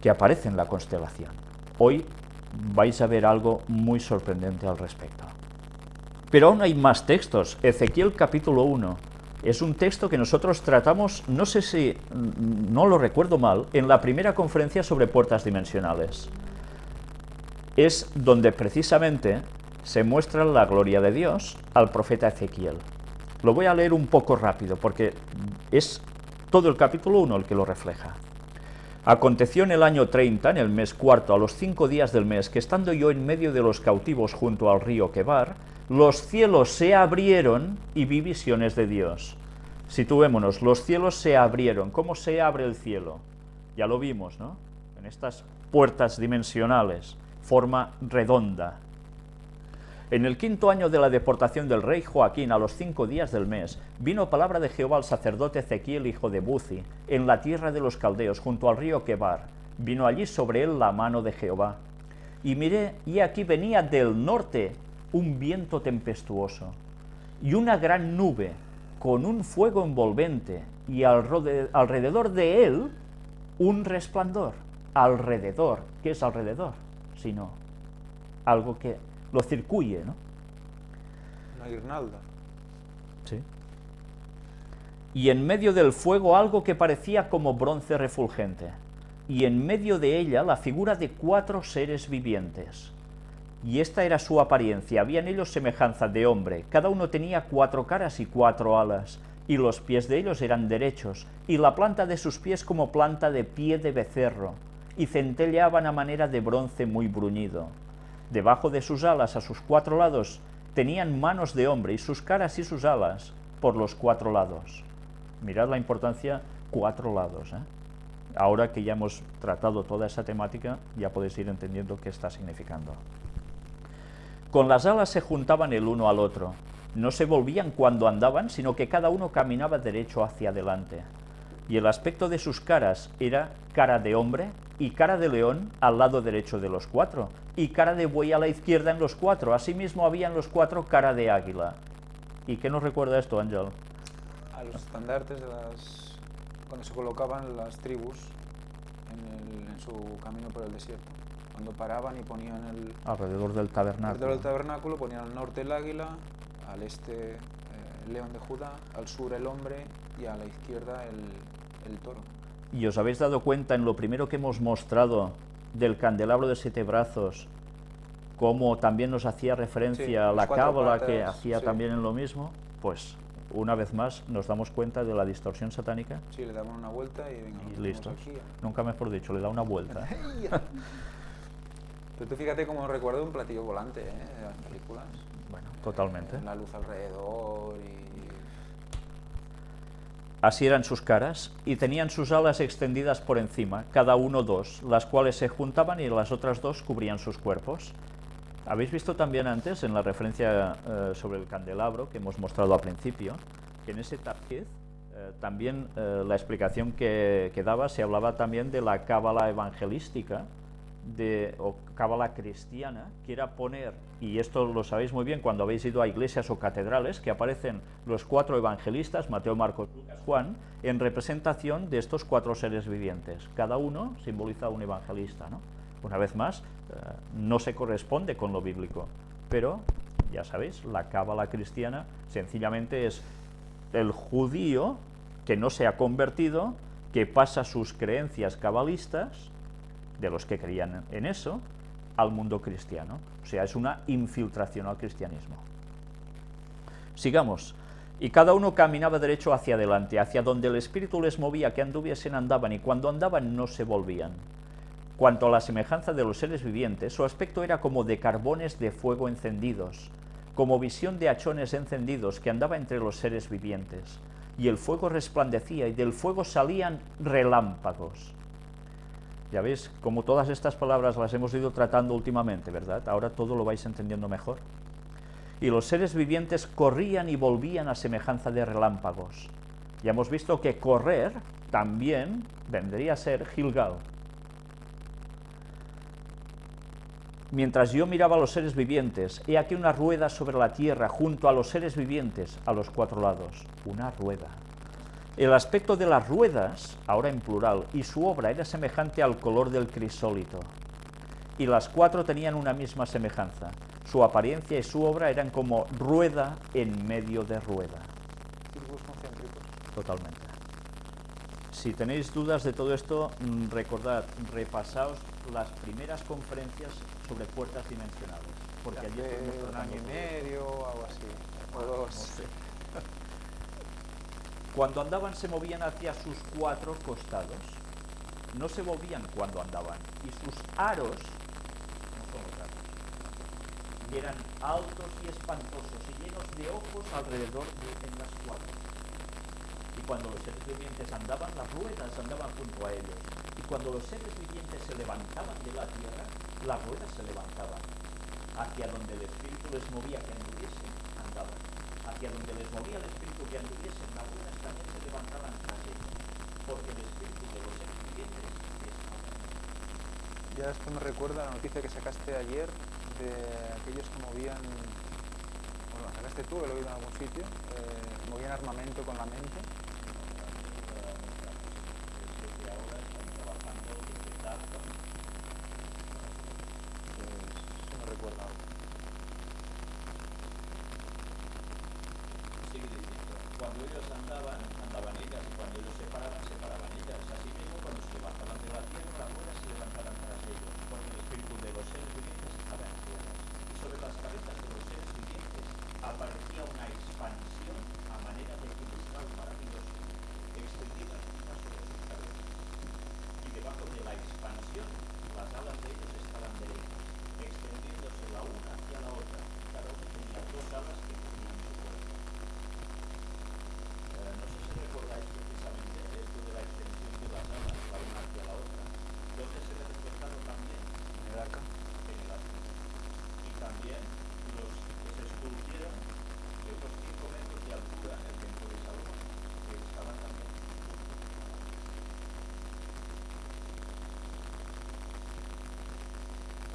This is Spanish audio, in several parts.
que aparece en la constelación. Hoy vais a ver algo muy sorprendente al respecto. Pero aún hay más textos. Ezequiel capítulo 1 es un texto que nosotros tratamos, no sé si, no lo recuerdo mal, en la primera conferencia sobre puertas dimensionales. Es donde precisamente se muestra la gloria de Dios al profeta Ezequiel. Lo voy a leer un poco rápido, porque es todo el capítulo 1 el que lo refleja. Aconteció en el año 30, en el mes cuarto, a los cinco días del mes, que estando yo en medio de los cautivos junto al río Quebar, los cielos se abrieron y vi visiones de Dios. Situémonos, los cielos se abrieron. ¿Cómo se abre el cielo? Ya lo vimos, ¿no? En estas puertas dimensionales, forma redonda, en el quinto año de la deportación del rey Joaquín, a los cinco días del mes, vino palabra de Jehová al sacerdote Ezequiel, hijo de Buzi, en la tierra de los caldeos, junto al río Quebar. Vino allí sobre él la mano de Jehová. Y miré, y aquí venía del norte un viento tempestuoso, y una gran nube, con un fuego envolvente, y alrededor de él un resplandor. Alrededor, ¿qué es alrededor? Sino algo que lo circuye, ¿no? Una guirnalda. Sí. Y en medio del fuego algo que parecía como bronce refulgente, y en medio de ella la figura de cuatro seres vivientes. Y esta era su apariencia, había en ellos semejanza de hombre, cada uno tenía cuatro caras y cuatro alas, y los pies de ellos eran derechos, y la planta de sus pies como planta de pie de becerro, y centelleaban a manera de bronce muy bruñido Debajo de sus alas, a sus cuatro lados, tenían manos de hombre y sus caras y sus alas por los cuatro lados. Mirad la importancia, cuatro lados. ¿eh? Ahora que ya hemos tratado toda esa temática, ya podéis ir entendiendo qué está significando. Con las alas se juntaban el uno al otro. No se volvían cuando andaban, sino que cada uno caminaba derecho hacia adelante. Y el aspecto de sus caras era cara de hombre y cara de león al lado derecho de los cuatro, y cara de buey a la izquierda en los cuatro. Asimismo había en los cuatro cara de águila. ¿Y qué nos recuerda esto, Ángel? A los estandartes de las... cuando se colocaban las tribus en, su camino por el desierto. Cuando paraban y ponían el... Alrededor del tabernáculo. Alrededor del tabernáculo ponían al norte el águila, al este eh, el león de Judá, al sur el hombre y a la izquierda el, el toro. Y os habéis dado cuenta en lo primero que hemos mostrado del candelabro de siete brazos, como también nos hacía referencia a la cábala que hacía también en lo mismo, pues una vez más nos damos cuenta de la distorsión satánica. Sí, le damos una vuelta y venga, y listo. Nunca mejor dicho, le da una vuelta. Pero tú fíjate cómo recuerdo un platillo volante ¿eh? de las películas. Bueno, totalmente. la luz alrededor y Así eran sus caras, y tenían sus alas extendidas por encima, cada uno dos, las cuales se juntaban y las otras dos cubrían sus cuerpos. Habéis visto también antes, en la referencia eh, sobre el candelabro que hemos mostrado al principio, que en ese tapiz eh, también eh, la explicación que, que, daba se hablaba también de la cábala evangelística, de, o cábala cristiana, que era poner, y esto lo sabéis muy bien cuando habéis ido a iglesias o catedrales, que aparecen los cuatro evangelistas, Mateo, Marcos, Lucas, Juan, en representación de estos cuatro seres vivientes. Cada uno simboliza un evangelista. ¿no? Una vez más, eh, no se corresponde con lo bíblico, pero ya sabéis, la cábala cristiana sencillamente es el judío que no se ha convertido, que pasa sus creencias cabalistas de los que creían en eso al mundo cristiano. O sea, es una infiltración al cristianismo. Sigamos. Y cada uno caminaba derecho hacia adelante, hacia donde el Espíritu les movía, que anduviesen andaban, y cuando andaban no se volvían. Cuanto a la semejanza de los seres vivientes, su aspecto era como de carbones de fuego encendidos, como visión de hachones encendidos que andaba entre los seres vivientes. Y el fuego resplandecía, y del fuego salían relámpagos. Ya veis, como todas estas palabras las hemos ido tratando últimamente, ¿verdad? Ahora todo lo vais entendiendo mejor. Y los seres vivientes corrían y volvían a semejanza de relámpagos. Ya hemos visto que correr también vendría a ser Gilgal. Mientras yo miraba a los seres vivientes, he aquí una rueda sobre la tierra junto a los seres vivientes a los cuatro lados. Una rueda. El aspecto de las ruedas, ahora en plural, y su obra era semejante al color del crisólito. Y las cuatro tenían una misma semejanza. Su apariencia y su obra eran como rueda en medio de rueda. Círculos concéntricos. Totalmente. Si tenéis dudas de todo esto, mm, recordad, repasaos las primeras conferencias sobre puertas dimensionales. Porque allí Hace un año y medio o algo así. O No dos. sé. Cuando andaban se movían hacia sus cuatro costados. No se movían cuando andaban. Y sus aros, no son los aros, eran altos y espantosos y llenos de ojos alrededor de en las cuatro. Y cuando los seres vivientes andaban, las ruedas andaban junto a ellos. Y cuando los seres vivientes se levantaban de la tierra, las ruedas se levantaban. Hacia donde el espíritu les movía que anduviesen, andaban. Hacia donde les movía el espíritu que anduviesen, las ruedas también se levantaban tras ellos. Porque el espíritu de los seres vivientes es ahora. Ya esto me recuerda a la noticia que sacaste ayer de aquellos que movían, bueno, la sacaste tú, que lo he oído en algún sitio, eh, movían armamento con la mente. Pues eso me recuerda algo. Sigue diciendo, cuando ellos andaban, andaban ellas, y cuando ellos se paraban, se paraban ellas. Asimismo, cuando se levantaban de la tierra, ruedas se levantaban tras ellos, porque el espíritu de los seres vivientes estaba en ruedas. Y sobre las cabezas de los seres vivientes aparecía una expansión a manera de cristal maravilloso, extendida una sobre sus cabezas. Y debajo de la expansión, las alas de ellos estaban derechas, extendiéndose la una hacia la otra. Cada uno tenía dos alas que cubrían su cuerpo. Eh, no sé si recordáis precisamente esto de la extensión de las alas, la una hacia la otra. ¿Dónde se ve reflejado también? En el arca. En el arco. Y también los que se esculpieron de unos 5 metros de altura en el templo de Salomón, que estaban también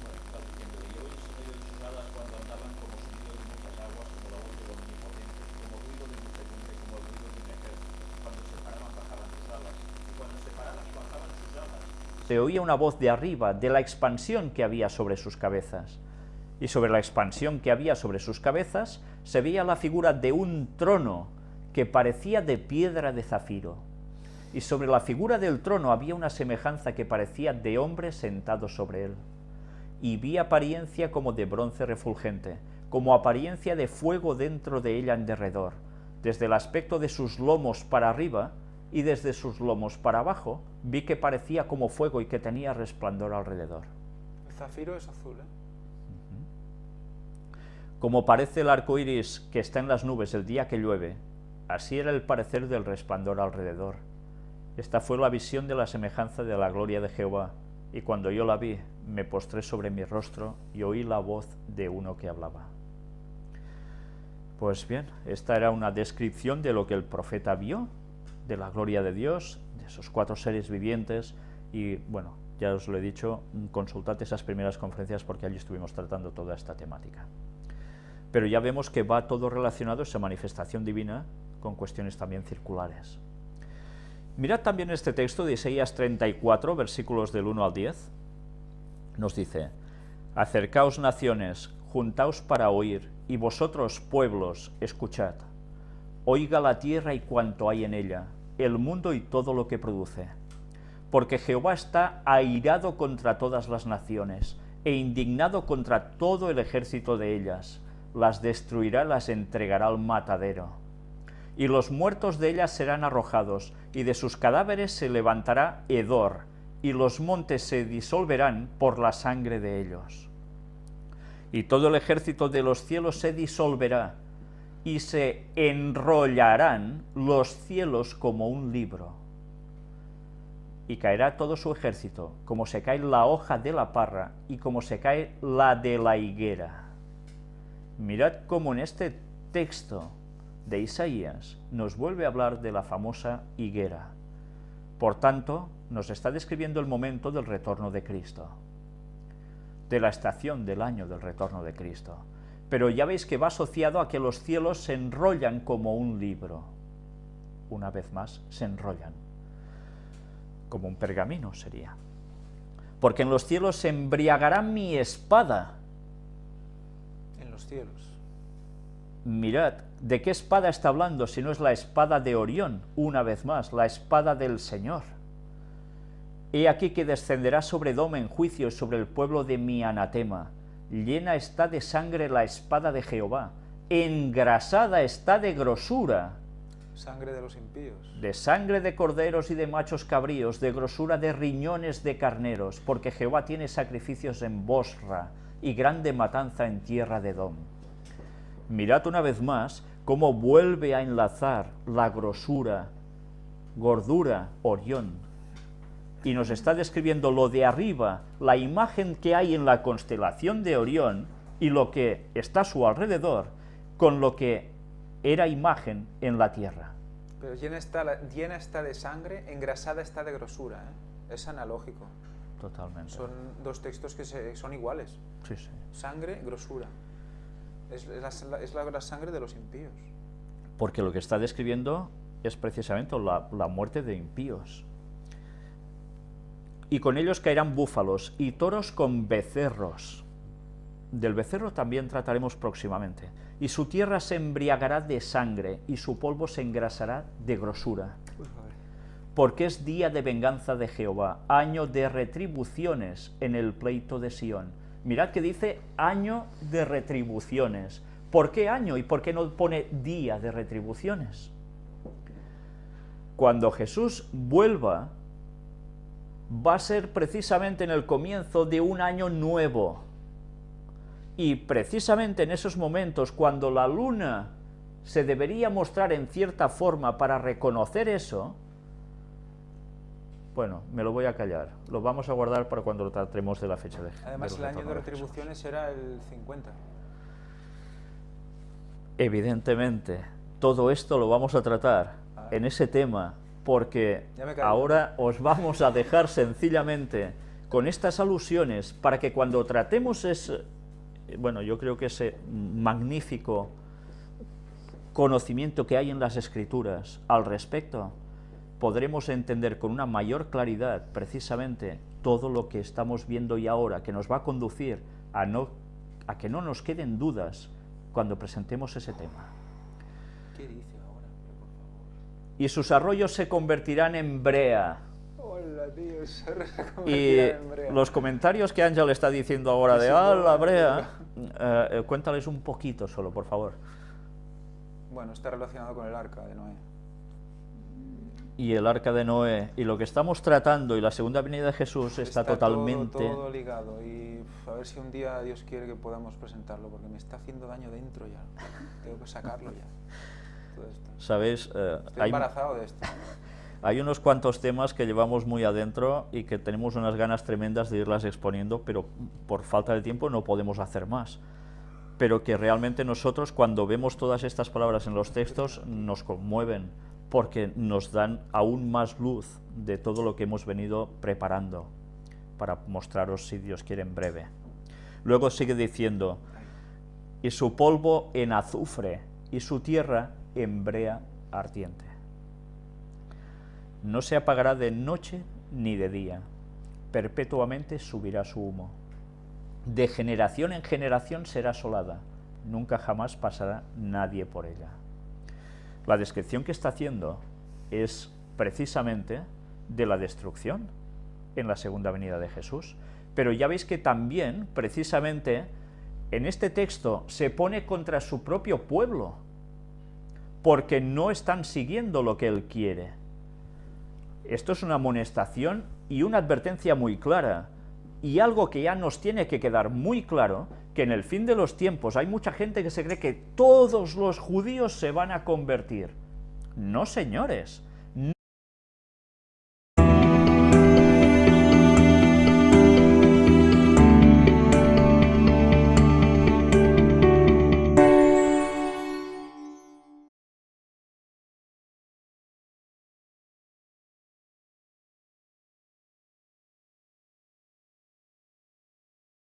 Bueno, está diciendo, y hoy sonido de sus alas cuando andaban como sonido de muchas aguas, como la voz del omnipotente, como ruido de muchedumbre, como el ruido de un ejército. Cuando se paraban, bajaban sus alas, y cuando se paraban y bajaban sus alas, se oía una voz de arriba, de la expansión que había sobre sus cabezas. Y sobre la expansión que había sobre sus cabezas, se veía la figura de un trono que parecía de piedra de zafiro. Y sobre la figura del trono había una semejanza que parecía de hombre sentado sobre él y vi apariencia como de bronce refulgente, como apariencia de fuego dentro de ella en derredor. Desde el aspecto de sus lomos para arriba y desde sus lomos para abajo, vi que parecía como fuego y que tenía resplandor alrededor. El zafiro es azul, ¿eh? Como parece el arco iris que está en las nubes el día que llueve, así era el parecer del resplandor alrededor. Esta fue la visión de la semejanza de la gloria de Jehová, y cuando yo la vi, me postré sobre mi rostro y oí la voz de uno que hablaba. Pues bien, esta era una descripción de lo que el profeta vio, de la gloria de Dios, esos cuatro seres vivientes, y bueno, ya os lo he dicho, consultad esas primeras conferencias porque allí estuvimos tratando toda esta temática. Pero ya vemos que va todo relacionado, esa manifestación divina, con cuestiones también circulares. Mirad también este texto de Isaías 34, versículos del 1 al 10. Nos dice, Acercaos naciones, juntaos para oír, y vosotros pueblos, escuchad. Oiga la tierra y cuanto hay en ella, el mundo y todo lo que produce. Porque Jehová está airado contra todas las naciones, e indignado contra todo el ejército de ellas. Las destruirá, las entregará al matadero y los muertos de ellas serán arrojados, y de sus cadáveres se levantará hedor, y los montes se disolverán por la sangre de ellos. Y todo el ejército de los cielos se disolverá, y se enrollarán los cielos como un libro. Y caerá todo su ejército, como se cae la hoja de la parra, y como se cae la de la higuera. Mirad cómo en este texto de Isaías nos vuelve a hablar de la famosa higuera. Por tanto, nos está describiendo el momento del retorno de Cristo, de la estación del año del retorno de Cristo. Pero ya veis que va asociado a que los cielos se enrollan como un libro. una vez más, se enrollan, como un pergamino sería. Porque en los cielos se embriagará mi espada. En los cielos. Mirad, ¿de qué espada está hablando si no es la espada de Orión, una vez más, la espada del Señor? He aquí que descenderá sobre Doma en juicio sobre el pueblo de mi anatema. Llena está de sangre la espada de Jehová, engrasada está de grosura. Sangre de los impíos. De sangre de corderos y de machos cabríos, de grosura de riñones de carneros, porque Jehová tiene sacrificios en Bosra y grande matanza en tierra de Dom. Mirad una vez más cómo vuelve a enlazar la grosura, gordura, Orión, y nos está describiendo lo de arriba, la imagen que hay en la constelación de Orión y lo que está a su alrededor, con lo que era imagen en la Tierra. Pero llena está, llena está de sangre, engrasada está de grosura. ¿eh? Es analógico. Totalmente. Son dos textos que son iguales. Sí, sí. Sangre, grosura. Es, la, es la, sangre de los impíos. Porque lo que está describiendo es precisamente la, la muerte de impíos y con ellos caerán búfalos y toros con becerros. Del becerro también trataremos próximamente. Y su tierra se embriagará de sangre, y su polvo se engrasará de grosura. Porque es día de venganza de Jehová, año de retribuciones en el pleito de Sión. Mirad que dice año de retribuciones. ¿Por qué año y por qué no pone día de retribuciones? Cuando Jesús vuelva va a ser precisamente en el comienzo de un año nuevo. Y precisamente en esos momentos, cuando la luna se debería mostrar en cierta forma para reconocer eso, bueno, me lo voy a callar. Lo vamos a guardar para cuando lo tratemos de la fecha de Además, el año de retribuciones era el 50. Evidentemente, todo esto lo vamos a tratar ah. en ese tema porque ahora os vamos a dejar sencillamente con estas alusiones para que cuando tratemos ese, bueno, yo creo que ese magnífico conocimiento que hay en las Escrituras al respecto, podremos entender con una mayor claridad precisamente todo lo que estamos viendo y ahora, que nos va a conducir a, no, a que no nos queden dudas cuando presentemos ese tema. ¿Qué dice? Y sus arroyos se convertirán en brea. Hola, tío, se y en brea. los comentarios que Ángel está diciendo ahora de, ah, la brea, eh, eh, cuéntales un poquito solo, por favor. Bueno, está relacionado con el arca de Noé. Y el arca de Noé, y lo que estamos tratando, y la segunda venida de Jesús está, totalmente... Todo, todo ligado, y a ver si un día Dios quiere que podamos presentarlo, porque me está haciendo daño dentro ya, tengo que sacarlo ya. ¿Sabéis? Eh, hay, embarazado de esto. Hay unos cuantos temas que llevamos muy adentro y que tenemos unas ganas tremendas de irlas exponiendo, pero por falta de tiempo no podemos hacer más. Pero que realmente nosotros cuando vemos todas estas palabras en los textos nos conmueven porque nos dan aún más luz de todo lo que hemos venido preparando para mostraros si Dios quiere en breve. Luego sigue diciendo, y su polvo en azufre, y su tierra en brea ardiente. No se apagará de noche ni de día, perpetuamente subirá su humo. De generación en generación será asolada, nunca jamás pasará nadie por ella. La descripción que está haciendo es precisamente de la destrucción en la segunda venida de Jesús. Pero ya veis que también, precisamente, en este texto se pone contra su propio pueblo, porque no están siguiendo lo que él quiere. Esto es una amonestación y una advertencia muy clara, y algo que ya nos tiene que quedar muy claro, que en el fin de los tiempos hay mucha gente que se cree que todos los judíos se van a convertir. No, señores,